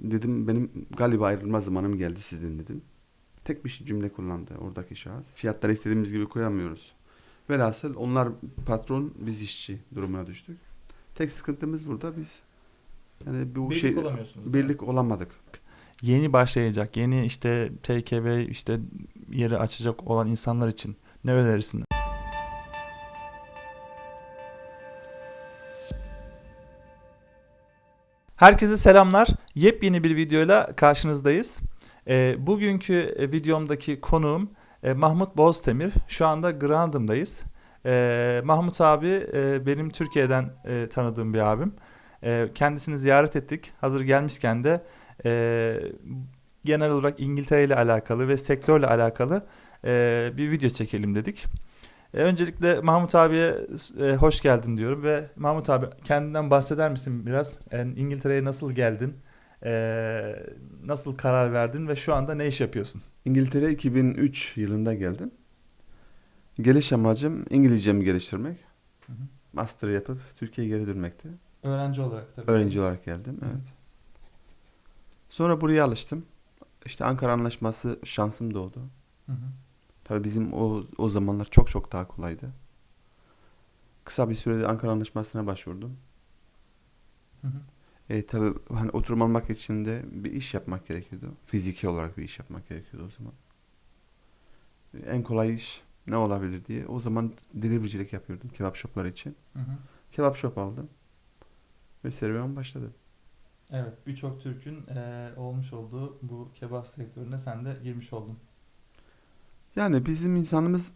Dedim benim galiba ayrılma zamanım geldi sizin dedim. Tek bir cümle kullandı oradaki şahıs. Fiyatları istediğimiz gibi koyamıyoruz. Velhasıl onlar patron biz işçi durumuna düştük. Tek sıkıntımız burada biz yani bu Birlik şey olamıyorsunuz. birlik olamadık. Yeni başlayacak, yeni işte TKV işte yeri açacak olan insanlar için ne önerirsin? Herkese selamlar. Yepyeni bir videoyla karşınızdayız. Ee, bugünkü e, videomdaki konuğum e, Mahmut Boztemir. Şu anda Grandım'dayız. Ee, Mahmut abi e, benim Türkiye'den e, tanıdığım bir abim. E, kendisini ziyaret ettik. Hazır gelmişken de e, genel olarak İngiltere ile alakalı ve sektörle alakalı e, bir video çekelim dedik. E, öncelikle Mahmut abiye e, hoş geldin diyorum ve Mahmut abi kendinden bahseder misin biraz? Yani İngiltere'ye nasıl geldin? E, nasıl karar verdin ve şu anda ne iş yapıyorsun? İngiltere 2003 yılında geldim. Geliş amacım İngilizcemi geliştirmek. Hı hı. Master yapıp Türkiye'ye geri dönmekti. Öğrenci olarak tabii. Öğrenci olarak geldim, evet. Sonra buraya alıştım. İşte Ankara Anlaşması şansım doğdu. Hı hı. Tabii bizim o, o zamanlar çok çok daha kolaydı. Kısa bir sürede Ankara Anlaşması'na başvurdum. Hı hı. E, tabii hani oturum almak için de bir iş yapmak gerekiyordu. Fiziki olarak bir iş yapmak gerekiyordu o zaman. E, En kolay iş ne olabilir diye. O zaman deliverycilik yapıyordum kebap shopları için. Hı hı. Kebap shop aldım. Ve serüven başladı. Evet, birçok Türk'ün e, olmuş olduğu bu kebap sektörüne sen de girmiş oldun. Yani bizim insanımız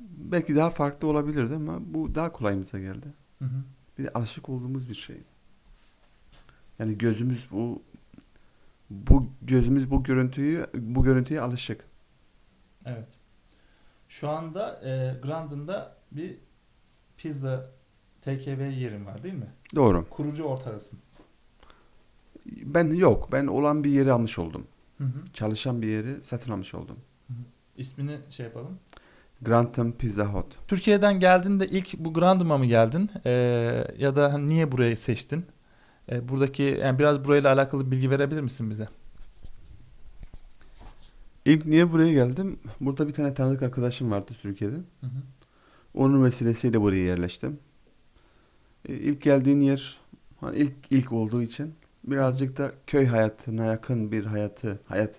belki daha farklı olabilirdi ama bu daha kolayımıza geldi. Hı hı. Bir de alışık olduğumuz bir şey. Yani gözümüz bu bu gözümüz bu görüntüyü bu görüntüye alışık. Evet. Şu anda e, Grandin'da bir pizza TKV yerin var değil mi? Doğru. Kurucu ortağısın. Ben yok. Ben olan bir yeri almış oldum. Hı hı. Çalışan bir yeri satın almış oldum. İsmini şey yapalım. Grantham Pizza Hut. Türkiye'den geldiğinde ilk bu Grandim'a mı geldin? E, ya da hani niye burayı seçtin? E, buradaki yani biraz burayla alakalı bilgi verebilir misin bize? İlk niye buraya geldim? Burada bir tane tanıdık arkadaşım vardı Türkiye'de. Hı hı. Onun vesilesiyle buraya yerleştim. E, İlk geldiğin yer hani ilk ilk olduğu için birazcık da köy hayatına yakın bir hayatı, hayat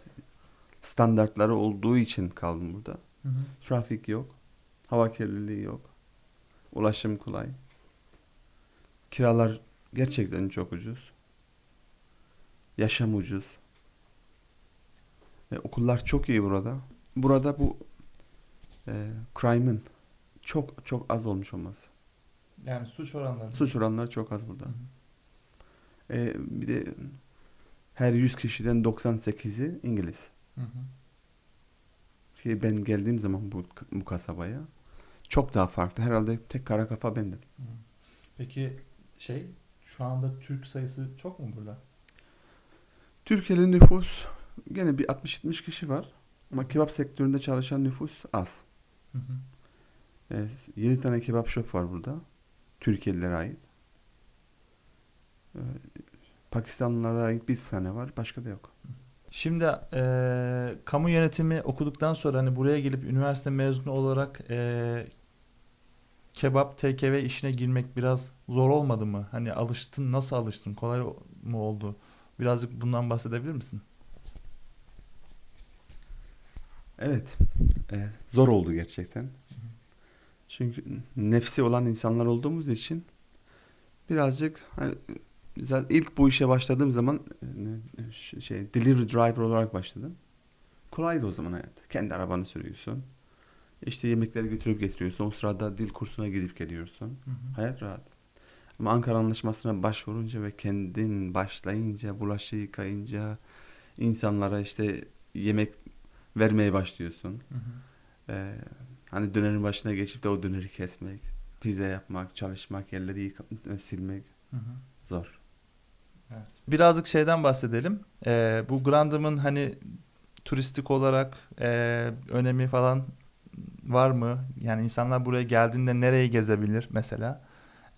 standartları olduğu için kaldım burada. Hı hı. Trafik yok, hava kirliliği yok, ulaşım kolay. Kiralar gerçekten çok ucuz. Yaşam ucuz. E, okullar çok iyi burada. Burada bu e, crime'ın çok çok az olmuş olması. Yani suç oranları. Suç oranları çok az burada. Hı hı. E, bir de her 100 kişiden 98'i İngiliz. Hı hı. Ben geldiğim zaman bu, bu kasabaya çok daha farklı. Herhalde tek kara kafa bendim. Hı. Peki şey şu anda Türk sayısı çok mu burada? Türkiye'li nüfus gene bir 60-70 kişi var. Ama kebap sektöründe çalışan nüfus az. Hı hı. E, 7 tane kebap shop var burada. Türkiye'lilere ait. E, Pakistanlılara ait bir tane var. Başka da yok. Şimdi eee, kamu yönetimi okuduktan sonra hani buraya gelip üniversite mezunu olarak eee, kebap TKV işine girmek biraz zor olmadı mı? Hani alıştın, nasıl alıştın? Kolay mı oldu? Birazcık bundan bahsedebilir misin? Evet. e, zor oldu gerçekten. Çünkü nefsi olan insanlar olduğumuz için birazcık hani, zaten ilk bu işe başladığım zaman e, şey delivery driver olarak başladım. Kolaydı o zaman hayat. Kendi arabanı sürüyorsun. İşte yemekleri götürüp getiriyorsun. O sırada dil kursuna gidip geliyorsun. Hayat rahat. Ama Ankara Anlaşması'na başvurunca ve kendin başlayınca, bulaşığı yıkayınca, insanlara işte yemek vermeye başlıyorsun. Hı hı. Ee, hani dönerin başına geçip de o döneri kesmek, pizza yapmak, çalışmak, yerleri yıka- silmek Hı hı. zor. Evet. Birazcık şeyden bahsedelim. Eee, bu Grandim'in hani turistik olarak eee, önemi falan var mı? Yani insanlar buraya geldiğinde nereyi gezebilir mesela?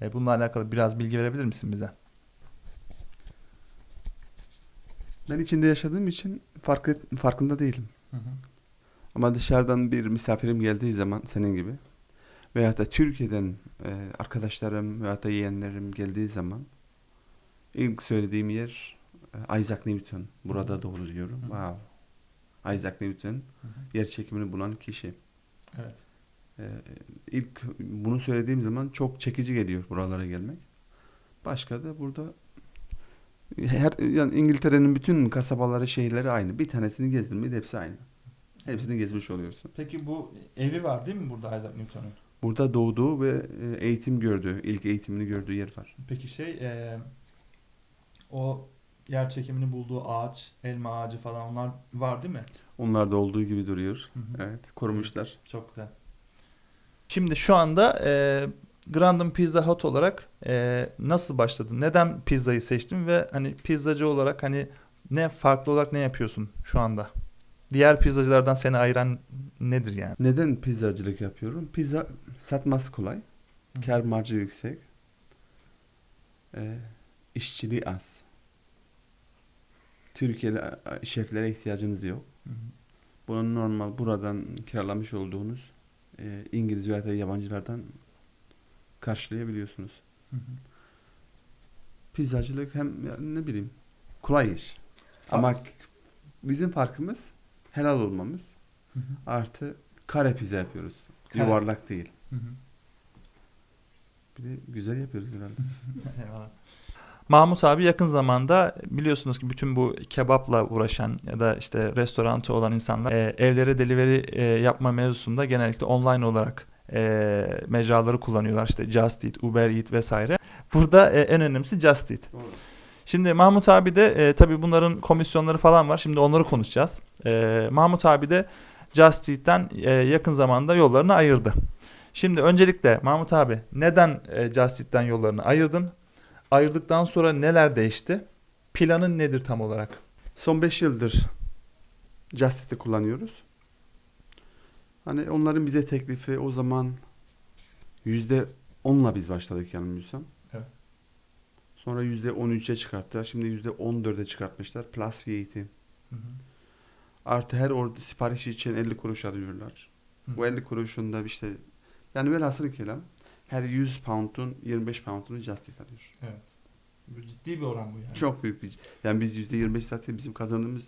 E, bununla alakalı biraz bilgi verebilir misin bize? Ben içinde yaşadığım için farkı, farkında değilim. Hı hı. Ama dışarıdan bir misafirim geldiği zaman senin gibi veyahut da Türkiye'den e, arkadaşlarım veyahut da yeğenlerim geldiği zaman ilk söylediğim yer e, Isaac Newton. Burada doğru diyorum. Hı. Wow. Isaac Newton Hı hı. yer çekimini bulan kişi. Evet. E, ilk bunu söylediğim zaman çok çekici geliyor buralara gelmek. Başka da burada her yani İngiltere'nin bütün kasabaları, şehirleri aynı. Bir tanesini gezdirmeydi hepsi aynı. Hepsini gezmiş oluyorsun. Peki bu evi var değil mi burada Isaac Newton'un? Burada doğduğu ve e, eğitim gördüğü, ilk eğitimini gördüğü yer var. Peki şey e, o yer çekimini bulduğu ağaç, elma ağacı falan onlar var değil mi? Onlar da olduğu gibi duruyor. Hı hı. Evet, korumuşlar. Çok güzel. Şimdi şu anda e, Grandin Pizza Hut olarak e, nasıl başladın? Neden pizzayı seçtin ve hani pizzacı olarak hani ne farklı olarak ne yapıyorsun şu anda? Diğer pizzacılardan seni ayıran nedir yani? Neden pizzacılık yapıyorum? Pizza satması kolay. Kar marjı yüksek. E, işçiliği az. Türkiye'li şeflere ihtiyacınız yok. Hı hı. Bunun normal buradan kiralamış olduğunuz e, İngiliz veya da yabancılardan karşılayabiliyorsunuz. Hı hı. Pizzacılık hem ne bileyim kolay iş. Ama Farklı. bizim farkımız helal olmamız Hı hı. artı kare pizza yapıyoruz. Kare. Yuvarlak değil. Hı hı. Bir de güzel yapıyoruz herhalde. Eyvallah. Mahmut abi yakın zamanda biliyorsunuz ki bütün bu kebapla uğraşan ya da işte restorantı olan insanlar e, evlere delivery e, yapma mevzusunda genellikle online olarak e, mecraları kullanıyorlar. İşte Just Eat, Uber Eat vesaire. Burada e, en önemlisi Just Eat. Şimdi Mahmut abi de e, tabii bunların komisyonları falan var. Şimdi onları konuşacağız. E, Mahmut abi de Just Eat'ten e, yakın zamanda yollarını ayırdı. Şimdi öncelikle Mahmut abi neden e, Just Eat'ten yollarını ayırdın? Ayırdıktan sonra neler değişti? Planın nedir tam olarak? Son 5 yıldır Just Eat'i kullanıyoruz. Hani onların bize teklifi o zaman yüzde onla biz başladık yanılmıyorsam. Evet. Sonra yüzde on üçe çıkarttılar. Şimdi yüzde on dörde çıkartmışlar. Plus VAT. Artı her orada sipariş için 50 kuruş alıyorlar. Hı. Bu 50 kuruşun da işte yani velhasıl kelam her 100 pound'un 25 pound'unu Just Eat alıyor. Evet. Bu ciddi bir oran bu yani. Çok büyük bir yani biz yüzde 25 zaten bizim kazandığımız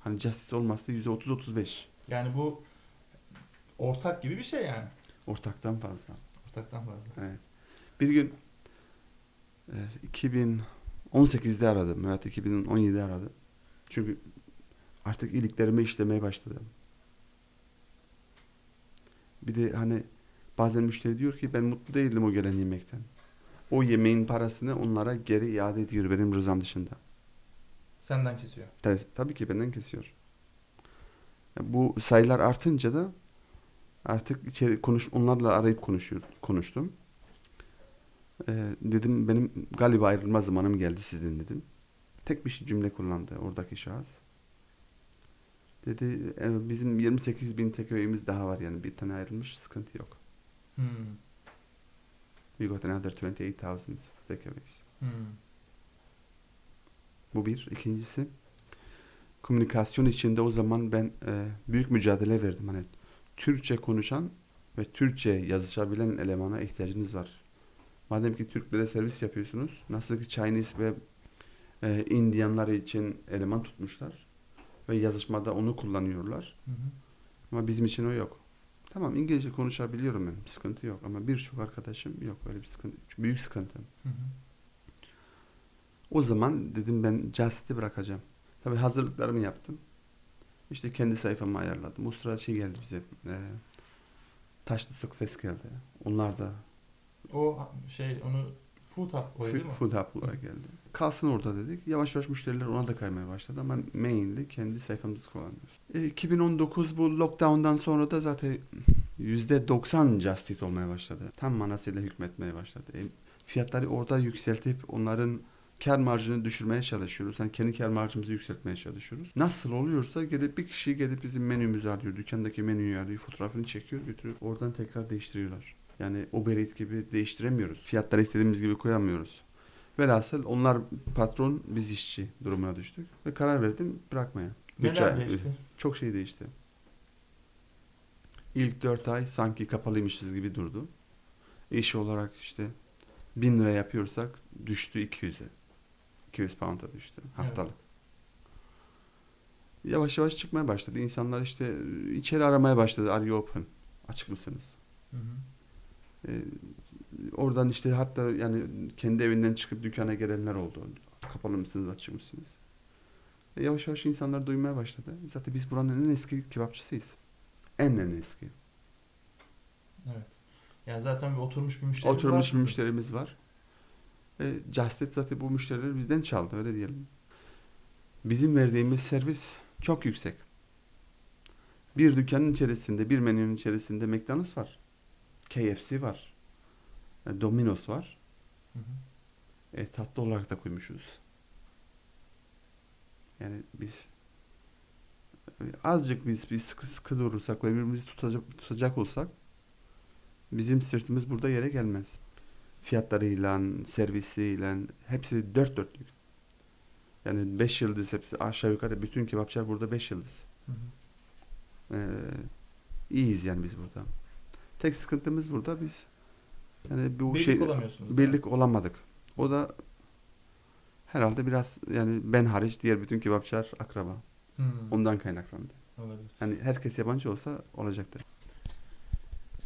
hani Just Eat olmazsa yüzde 30-35 Yani bu ortak gibi bir şey yani. ortaktan fazla. Ortaktan fazla. Evet. Bir gün e, 2018'de aradım veya 2017'de aradım. Çünkü artık iliklerime işlemeye başladım. Bir de hani bazen müşteri diyor ki ben mutlu değildim o gelen yemekten. O yemeğin parasını onlara geri iade ediyor benim rızam dışında. Senden kesiyor. Tabii, tabii ki benden kesiyor. Bu sayılar artınca da artık içeri konuş onlarla arayıp konuşuyor konuştum. Ee, dedim benim galiba ayrılma zamanım geldi sizden dedim. Tek bir cümle kullandı oradaki şahıs. Dedi "E, bizim 28 bin takeaway'imiz daha var yani bir tane ayrılmış sıkıntı yok. Hmm. We got another 28,000 takeaways. Hmm. Bu bir. İkincisi komünikasyon içinde o zaman ben e, büyük mücadele verdim. Hani Türkçe konuşan ve Türkçe yazışabilen elemana ihtiyacınız var. Madem ki Türklere servis yapıyorsunuz, nasıl ki Chinese ve e, Indianlar için eleman tutmuşlar ve yazışmada onu kullanıyorlar. Hı hı. Ama bizim için o yok. Tamam İngilizce konuşabiliyorum ben, sıkıntı yok ama birçok arkadaşım yok öyle bir sıkıntı, büyük sıkıntı. Hı hı. O zaman dedim ben Just'i bırakacağım. Tabii hazırlıklarımı yaptım. İşte kendi sayfamı ayarladım. O sırada şey geldi bize. E, taşlı sık ses geldi. Onlar da O şey onu food hub o değil mi? food, hub olarak geldi. Kalsın orada dedik. Yavaş yavaş müşteriler ona da kaymaya başladı ama mainly kendi sayfamızı kullanıyoruz. E, 2019 bu lockdown'dan sonra da zaten %90 Just Eat olmaya başladı. Tam manasıyla hükmetmeye başladı. E, fiyatları orada yükseltip onların kar marjını düşürmeye çalışıyoruz. Yani kendi kar marjımızı yükseltmeye çalışıyoruz. Nasıl oluyorsa gelip bir kişi gelip bizim menümüzü alıyor. Dükkandaki menüyü alıyor. Fotoğrafını çekiyor götürüp oradan tekrar değiştiriyorlar. Yani Uber gibi değiştiremiyoruz. Fiyatları istediğimiz gibi koyamıyoruz. Velhasıl onlar patron biz işçi durumuna düştük. Ve karar verdim bırakmaya. Neler ay- değişti? Çok şey değişti. İlk dört ay sanki kapalıymışız gibi durdu. İş olarak işte bin lira yapıyorsak düştü 200'e. 200 pound'a düştü haftalık. Yavaş yavaş çıkmaya başladı. İnsanlar işte içeri aramaya başladı. Are you open? Açık mısınız? Hı hı. Ee, oradan işte hatta yani kendi evinden çıkıp dükkana gelenler oldu. Kapalı mısınız, açık mısınız? E, yavaş yavaş insanlar duymaya başladı. Zaten biz buranın en eski kebapçısıyız. En en eski. Evet. Yani zaten bir oturmuş bir müşteri Oturmuş var bir müşterimiz var. E, Justit zaten bu müşterileri bizden çaldı öyle diyelim. Bizim verdiğimiz servis çok yüksek. Bir dükkanın içerisinde, bir menünün içerisinde McDonald's var. KFC var. e, Domino's var. Hı hı. E, tatlı olarak da koymuşuz. Yani biz azıcık biz bir sıkı sıkı durursak ve birbirimizi tutacak, tutacak olsak bizim sırtımız burada yere gelmez. Fiyatlarıyla, servisiyle hepsi dört dörtlük. Yani beş yıldız hepsi aşağı yukarı bütün kebapçılar burada beş yıldız. Hı hı. Ee, iyiyiz yani biz burada. Tek sıkıntımız burada biz yani bu Birlik şey birlik olamadık. O da herhalde biraz yani ben hariç diğer bütün kebapçılar akraba. Hı. Ondan kaynaklandı. Olabilir. Hani herkes yabancı olsa olacaktı.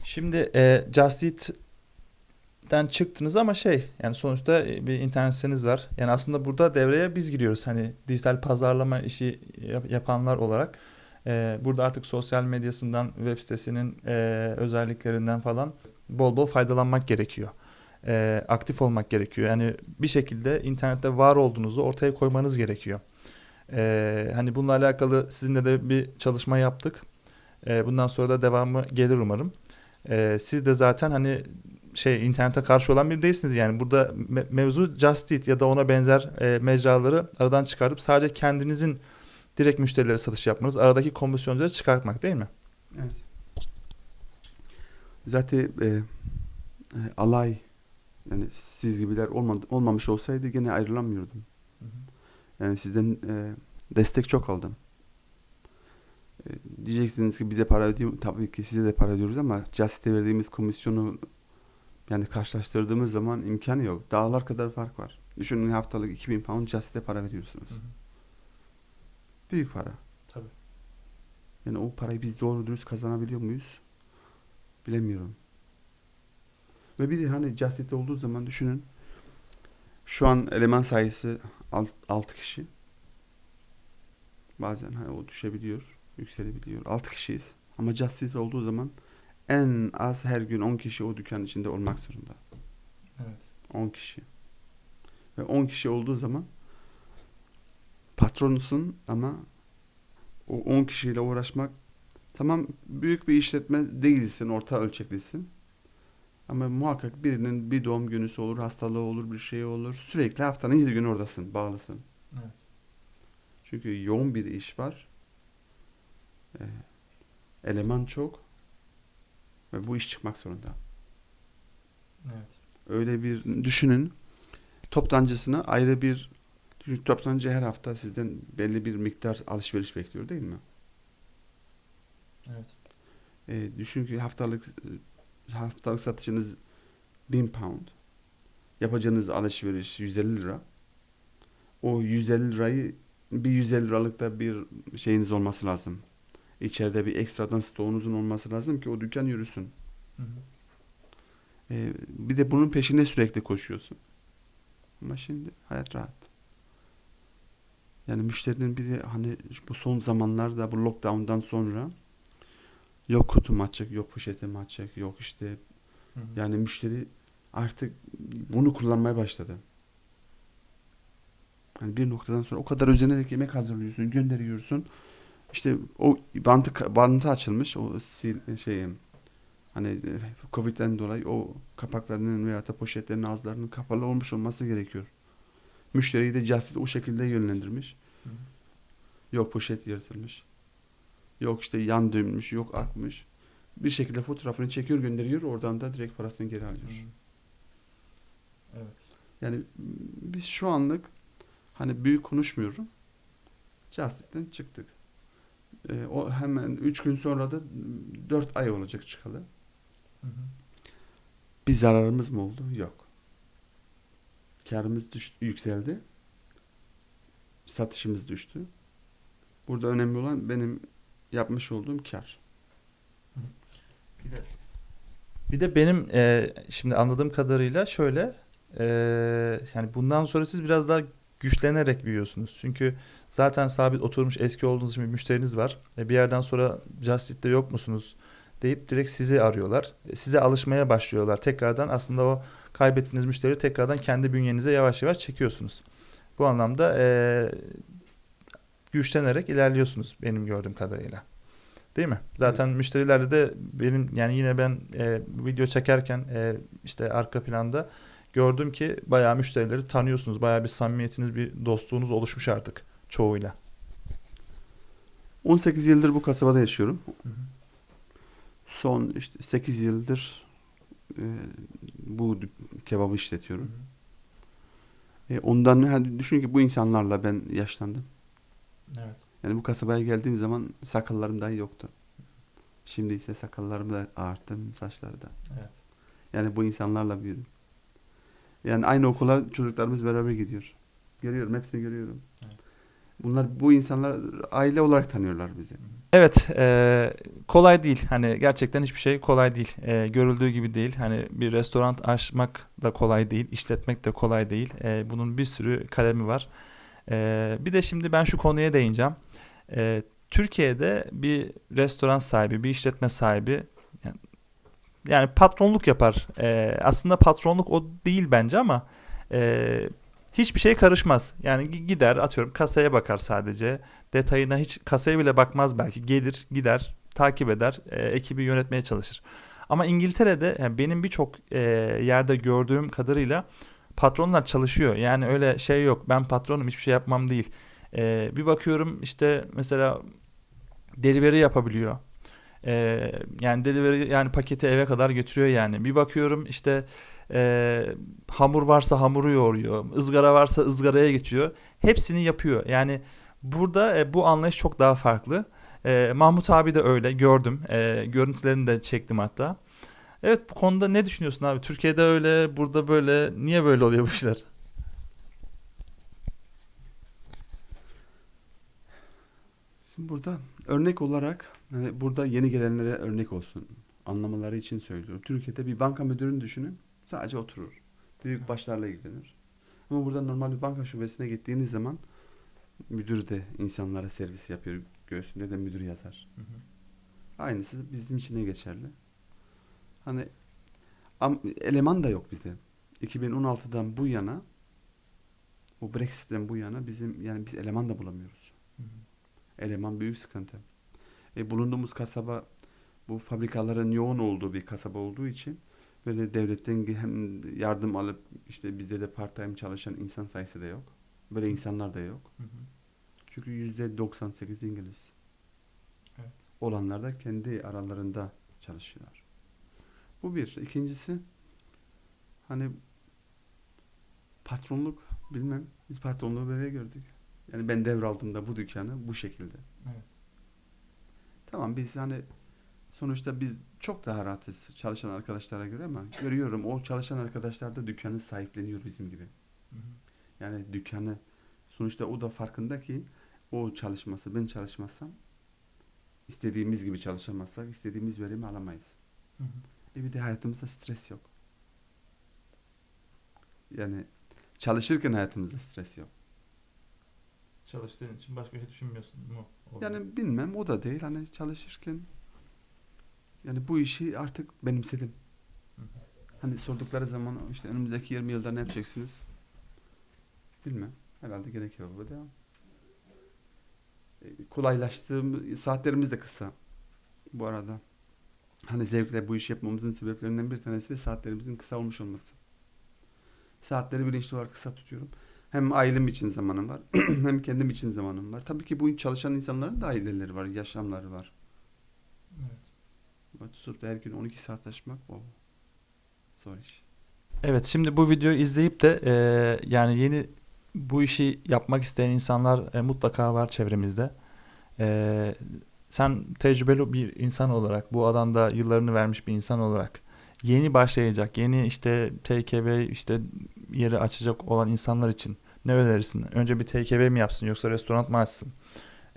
Şimdi e, Just Eat'ten çıktınız ama şey yani sonuçta e, bir internet siteniz var. Yani aslında burada devreye biz giriyoruz. Hani dijital pazarlama işi yap- yapanlar olarak. E, burada artık sosyal medyasından, web sitesinin e, özelliklerinden falan bol bol faydalanmak gerekiyor. E, aktif olmak gerekiyor. Yani bir şekilde internette var olduğunuzu ortaya koymanız gerekiyor. E, hani bununla alakalı sizinle de bir çalışma yaptık. E, bundan sonra da devamı gelir umarım. Ee, siz de zaten hani şey internete karşı olan biri değilsiniz yani burada me- mevzu Just Eat ya da ona benzer e, mecraları aradan çıkartıp sadece kendinizin direkt müşterilere satış yapmanız, aradaki komisyonları çıkartmak değil mi? Evet. Zaten e, e, alay yani siz gibiler olmadı, olmamış olsaydı gene ayrılamıyordum. Yani sizden e, destek çok aldım. E, diyeceksiniz ki bize para ödüyor. Tabii ki size de para ödüyoruz ama Just'e verdiğimiz komisyonu yani karşılaştırdığımız zaman imkanı yok. Dağlar kadar fark var. Düşünün haftalık 2000 pound Just'e para veriyorsunuz. Büyük para. Tabii. Yani o parayı biz doğru dürüst kazanabiliyor muyuz? Bilemiyorum. Ve bir de hani Justit'te olduğu zaman düşünün. Şu an eleman sayısı 6 kişi. Bazen hani o düşebiliyor, yükselebiliyor. 6 kişiyiz. Ama Justit olduğu zaman en az her gün 10 kişi o dükkanın içinde olmak zorunda. Evet. 10 kişi. Ve 10 kişi olduğu zaman patronusun ama o 10 kişiyle uğraşmak tamam büyük bir işletme değilsin, orta ölçeklisin. Ama muhakkak birinin bir doğum günüsü olur, hastalığı olur, bir şey olur. Sürekli haftanın 7 gün oradasın, bağlısın. Evet. Çünkü yoğun bir iş var. Ee, eleman çok. Ve bu iş çıkmak zorunda. Evet. Öyle bir düşünün. Toptancısına ayrı bir çünkü toptancı her hafta sizden belli bir miktar alışveriş bekliyor değil mi? Evet. E, düşün ki haftalık e, haftalık satışınız 1000 pound. Yapacağınız alışveriş 150 lira. O 150 lirayı bir 150 liralık da bir şeyiniz olması lazım. İçeride bir ekstradan stoğunuzun olması lazım ki o dükkan yürüsün. Hı hı. E, bir de bunun peşine sürekli koşuyorsun. Ama şimdi hayat rahat. Yani müşterinin bir de hani bu son zamanlarda bu lockdown'dan sonra yok kutum açık, yok poşetim açık, yok işte Hı hı. yani müşteri artık bunu kullanmaya başladı. Hani bir noktadan sonra o kadar özenerek yemek hazırlıyorsun, gönderiyorsun. İşte o bantı bantı açılmış o sil, şey hani e, Covid'den dolayı o kapaklarının veya da poşetlerin ağızlarının kapalı olmuş olması gerekiyor. Müşteriyi de Just Eat o şekilde yönlendirmiş. Hı hı. Yok poşet yırtılmış. Yok işte yan dönmüş, yok akmış. Bir şekilde fotoğrafını çekiyor, gönderiyor. Oradan da direkt parasını geri alıyor. Hı. Evet. Yani biz şu anlık hani büyük konuşmuyorum. Justic'ten çıktık. Ee, o hemen 3 gün sonra da 4 ay olacak çıkalı. Bir zararımız mı oldu? Yok. Karımız düştü, yükseldi. Satışımız düştü. Burada önemli olan benim yapmış olduğum kar. Bir de benim e, şimdi anladığım kadarıyla şöyle e, yani bundan sonra siz biraz daha güçlenerek büyüyorsunuz. Çünkü zaten sabit oturmuş eski olduğunuz için bir müşteriniz var. E, bir yerden sonra Justit'te yok musunuz deyip direkt sizi arıyorlar. E, size alışmaya başlıyorlar. Tekrardan aslında o kaybettiğiniz müşteriyi tekrardan kendi bünyenize yavaş yavaş çekiyorsunuz. Bu anlamda e, güçlenerek ilerliyorsunuz benim gördüğüm kadarıyla. Değil mi? Zaten müşterilerle de benim yani yine ben e, video çekerken e, işte arka planda gördüm ki bayağı müşterileri tanıyorsunuz. Bayağı bir samimiyetiniz, bir dostluğunuz oluşmuş artık çoğuyla. 18 yıldır bu kasabada yaşıyorum. Son işte 8 yıldır e, bu kebabı işletiyorum. E, ondan hani düşün ki bu insanlarla ben yaşlandım. Evet. Yani bu kasabaya geldiğim zaman sakallarım dahi yoktu. Şimdi ise sakallarım da arttı, saçları da. Evet. Yani bu insanlarla büyüdüm. Yani aynı okula çocuklarımız beraber gidiyor. Görüyorum, hepsini görüyorum. Evet. Bunlar bu insanlar aile olarak tanıyorlar bizi. Evet, e, kolay değil. Hani gerçekten hiçbir şey kolay değil. E, görüldüğü gibi değil. Hani bir restoran açmak da kolay değil, işletmek de kolay değil. E, bunun bir sürü kalemi var. E, bir de şimdi ben şu konuya değineceğim. E, Türkiye'de bir restoran sahibi, bir işletme sahibi yani, yani patronluk yapar. E, aslında patronluk o değil bence ama e, hiçbir şey karışmaz. Yani gi- gider atıyorum kasaya bakar sadece detayına hiç kasaya bile bakmaz belki. Gelir, gider, takip eder, e, ekibi yönetmeye çalışır. Ama İngiltere'de yani benim birçok e, yerde gördüğüm kadarıyla patronlar çalışıyor. Yani öyle şey yok. Ben patronum hiçbir şey yapmam değil. E, bir bakıyorum işte mesela delivery yapabiliyor. E, yani delivery yani paketi eve kadar götürüyor yani. Bir bakıyorum işte e, hamur varsa hamuru yoğuruyor. ızgara varsa ızgaraya geçiyor. Hepsini yapıyor. Yani Burada e, bu anlayış çok daha farklı. E, Mahmut abi de öyle gördüm. E, görüntülerini de çektim hatta. Evet bu konuda ne düşünüyorsun abi? Türkiye'de öyle, burada böyle. Niye böyle oluyor bu işler? Şimdi burada örnek olarak burada yeni gelenlere örnek olsun. Anlamaları için söylüyorum. Türkiye'de bir banka müdürünü düşünün. Sadece oturur. Büyük başlarla ilgilenir. Ama burada normal bir banka şubesine gittiğiniz zaman müdür de insanlara servis yapıyor. Göğsünde de müdür yazar. Aynısı bizim için de geçerli. Hani eleman da yok bizde. 2016'dan bu yana bu Brexit'ten bu yana bizim yani biz eleman da bulamıyoruz. Eleman büyük sıkıntı. E, bulunduğumuz kasaba bu fabrikaların yoğun olduğu bir kasaba olduğu için böyle devletten hem yardım alıp işte bizde de part time çalışan insan sayısı da yok. Böyle insanlar da yok. Çünkü yüzde 98 İngiliz. Evet. Olanlar da kendi aralarında çalışıyorlar. Bu bir. İkincisi hani patronluk bilmem. Biz patronluğu böyle gördük. Yani ben devraldığımda bu dükkanı bu şekilde. Evet. Tamam biz hani sonuçta biz çok daha rahatız çalışan arkadaşlara göre ama görüyorum o çalışan arkadaşlar da dükkanı sahipleniyor bizim gibi. Yani dükkanı sonuçta o da farkında ki o çalışması ben çalışmazsam istediğimiz gibi çalışamazsak istediğimiz verimi alamayız. E bir de hayatımızda stres yok. Yani çalışırken hayatımızda stres yok. Çalıştığın için başka bir şey düşünmüyorsun mu? Yani bilmem o da değil hani çalışırken yani bu işi artık benimsedim. Hani sordukları zaman işte önümüzdeki 20 yılda ne yapacaksınız? Bilmem. Herhalde gene kebaba devam. E, kolaylaştığım saatlerimiz de kısa. Bu arada. Hani zevkle bu işi yapmamızın sebeplerinden bir tanesi de saatlerimizin kısa olmuş olması. Saatleri bilinçli olarak kısa tutuyorum. Hem ailem için zamanım var, hem kendim için zamanım var. Tabii ki bu çalışan insanların da aileleri var, yaşamları var. Tutup her gün 12 saat çalışmak o zor iş. Evet şimdi bu videoyu izleyip de e, yani yeni bu işi yapmak isteyen insanlar e, mutlaka var çevremizde. E, sen tecrübeli bir insan olarak bu alanda yıllarını vermiş bir insan olarak yeni başlayacak yeni işte TKV işte yeri açacak olan insanlar için ne önerirsin? Önce bir TKV mi yapsın yoksa restoran mı açsın?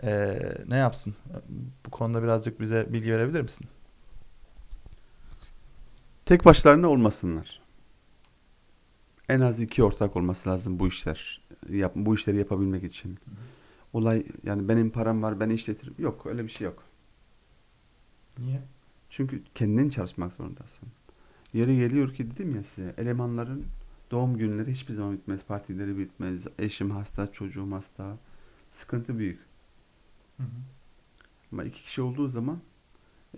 E, ne yapsın? Bu konuda birazcık bize bilgi verebilir misin? Tek başlarına olmasınlar. En az iki ortak olması lazım bu işler. Yap, bu işleri yapabilmek için. Olay yani benim param var ben işletirim. Yok öyle bir şey yok. Niye? Çünkü kendin çalışmak zorundasın. Yeri geliyor ki dedim ya size elemanların doğum günleri hiçbir zaman bitmez. Partileri bitmez. Eşim hasta, çocuğum hasta. Sıkıntı büyük. Hı hı. Ama iki kişi olduğu zaman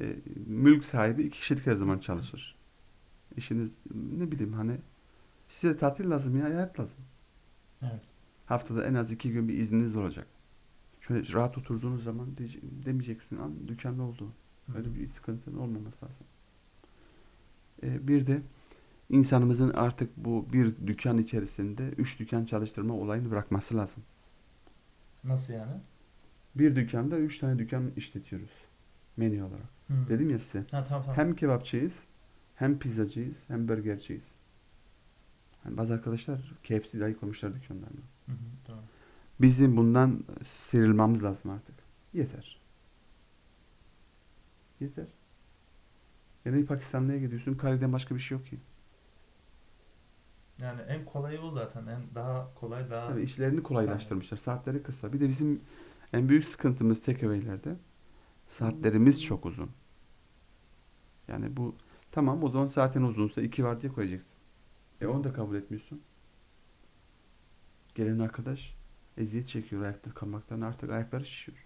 e, mülk sahibi iki kişilik her zaman çalışır. İşiniz ne bileyim hani size tatil lazım ya hayat lazım. Evet. Haftada en az iki gün bir izniniz olacak. Şöyle rahat oturduğunuz zaman demeyeceksin "An dükkan ne oldu? Öyle bir sıkıntının olmaması lazım. E, bir de insanımızın artık bu bir dükkan içerisinde üç dükkan çalıştırma olayını bırakması lazım. Nasıl yani? Bir dükkanda üç tane dükkan işletiyoruz menü olarak. Hı. Dedim ya size. Ha tamam tamam. Hem kebapçıyız, hem pizzacıyız, hem burgerciyiz. Hani bazı arkadaşlar KFC dahi koymuşlar dükkanlarına. Hı hı, tamam. Bizim bundan sıyrılmamız lazım artık. Yeter. Yeter. Yani Pakistanlı'ya gidiyorsun, kariden başka bir şey yok ki. Yani en kolayı o zaten. En daha kolay daha. Tabii işlerini kolaylaştırmışlar. Saatleri kısa. Bir de bizim en büyük sıkıntımız takeaway'lerde saatlerimiz çok uzun. Yani bu tamam o zaman saatin uzunsa iki var diye koyacaksın. E onu da kabul etmiyorsun. Gelen arkadaş eziyet çekiyor ayakta kalmaktan artık ayakları şişiyor.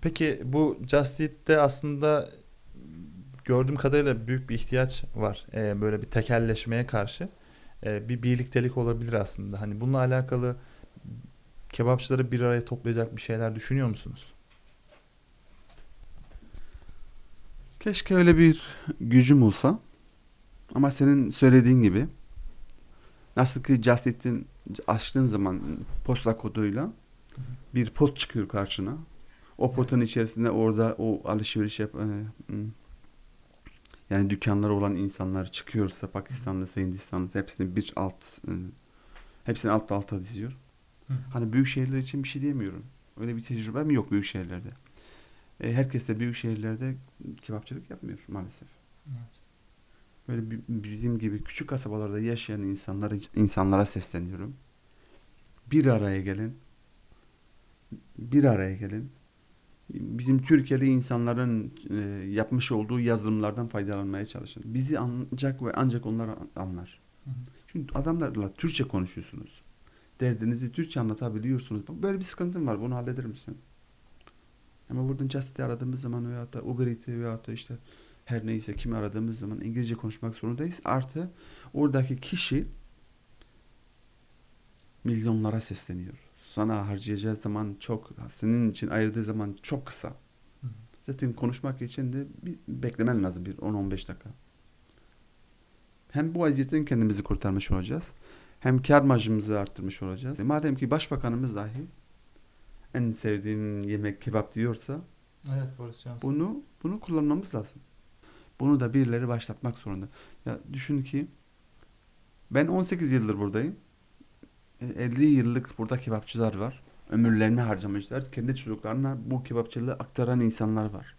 Peki bu Just Eat'te aslında gördüğüm kadarıyla büyük bir ihtiyaç var. Ee, böyle bir tekelleşmeye karşı. Ee, bir birliktelik olabilir aslında. Hani bununla alakalı kebapçıları bir araya toplayacak bir şeyler düşünüyor musunuz? Keşke öyle bir gücüm olsa. Ama senin söylediğin gibi nasıl ki Just Eat'in açtığın zaman posta koduyla bir pot çıkıyor karşına. O potun içerisinde orada o alışveriş yap e, yani dükkanları olan insanlar çıkıyorsa Pakistanlısı, Hindistanlısı hepsini bir alt e, hepsini alt alta diziyor. Hani büyük şehirler için bir şey diyemiyorum. Öyle bir tecrübem yok büyük şehirlerde. E, herkes de büyük şehirlerde kebapçılık yapmıyor maalesef. Böyle bi- bizim gibi küçük kasabalarda yaşayan insanlara insanlara sesleniyorum. Bir araya gelin. Bir araya gelin. Bizim Türkiye'li insanların e, yapmış olduğu yazılımlardan faydalanmaya çalışın. Bizi ancak ve ancak onlar an- anlar. Hı hı. Çünkü adamlarla Türkçe konuşuyorsunuz. Derdinizi Türkçe anlatabiliyorsunuz. Böyle bir sıkıntım var. Bunu halleder misin? Ama buradan Just'i aradığımız zaman veyahut da Uber Eats'i veyahut da işte her neyse kimi aradığımız zaman İngilizce konuşmak zorundayız. Artı oradaki kişi milyonlara sesleniyor. Sana harcayacağı zaman çok, senin için ayırdığı zaman çok kısa. hı. Zaten konuşmak için de bir beklemen lazım bir 10-15 dakika. Hem bu vaziyetten kendimizi kurtarmış olacağız. Hem kar marjımızı arttırmış olacağız. E madem ki başbakanımız dahi en sevdiğim yemek kebap diyorsa Evet Boris Johnson. bunu bunu kullanmamız lazım. Bunu da birileri başlatmak zorunda. Ya düşün ki ben 18 yıldır buradayım. E, 50 yıllık burada kebapçılar var. Ömürlerini harcamışlar. Kendi çocuklarına bu kebapçılığı aktaran insanlar var.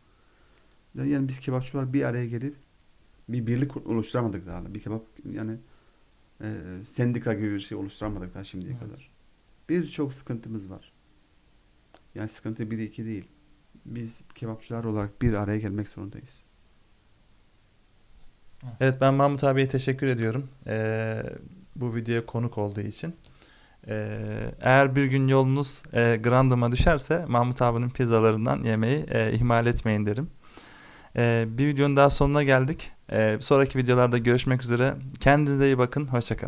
Ya Yani biz kebapçılar bir araya gelip bir birlik oluşturamadık daha. Bir kebap yani e, sendika gibi bir şey oluşturamadık daha şimdiye Evet. kadar. Birçok sıkıntımız var. Yani sıkıntı bir iki değil. Biz kebapçılar olarak bir araya gelmek zorundayız. Evet ben Mahmut abiye teşekkür ediyorum. Ee, bu videoya konuk olduğu için. Ee, eğer bir gün yolunuz e, Grandım'a düşerse Mahmut abinin pizzalarından yemeyi e, ihmal etmeyin derim. Ee, bir videonun daha sonuna geldik. Ee, sonraki videolarda görüşmek üzere. Kendinize iyi bakın. Hoşçakalın.